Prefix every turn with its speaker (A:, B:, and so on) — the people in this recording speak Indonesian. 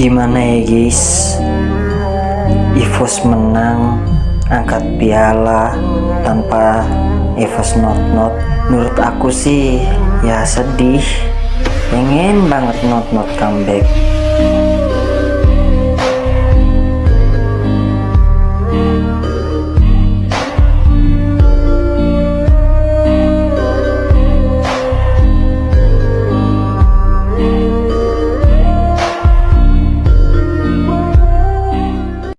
A: Gimana ya guys? Evos menang Angkat piala Tanpa Evos not not Menurut aku sih Ya sedih. Pengen banget not not comeback.